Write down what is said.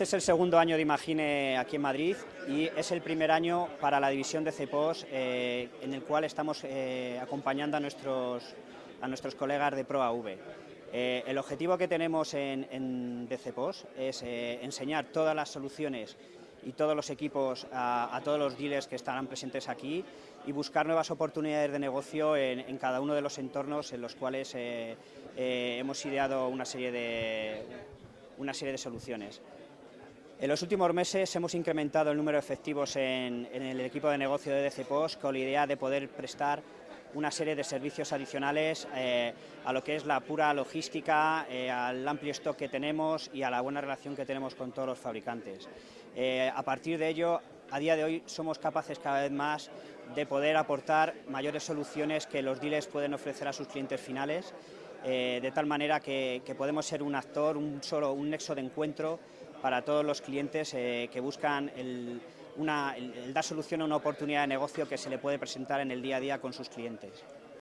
Este es el segundo año de Imagine aquí en Madrid y es el primer año para la división de CEPOS eh, en el cual estamos eh, acompañando a nuestros, a nuestros colegas de ProAV. Eh, el objetivo que tenemos en, en CEPOS es enseñar todas las soluciones y todos los equipos a, todos los dealers que estarán presentes aquí y buscar nuevas oportunidades de negocio en, en cada uno de los entornos en los cuales hemos ideado una serie de, una serie de soluciones. En los últimos meses hemos incrementado el número de efectivos en, el equipo de negocio de DCPOS con la idea de poder prestar una serie de servicios adicionales eh, a lo que es la pura logística, eh, al amplio stock que tenemos y a la buena relación que tenemos con todos los fabricantes. Eh, a partir de ello, a día de hoy somos capaces cada vez más de poder aportar mayores soluciones que los dealers pueden ofrecer a sus clientes finales, de tal manera que, podemos ser un actor, un, solo, un nexo de encuentro para todos los clientes eh, que buscan el, dar solución a una oportunidad de negocio que se le puede presentar en el día a día con sus clientes.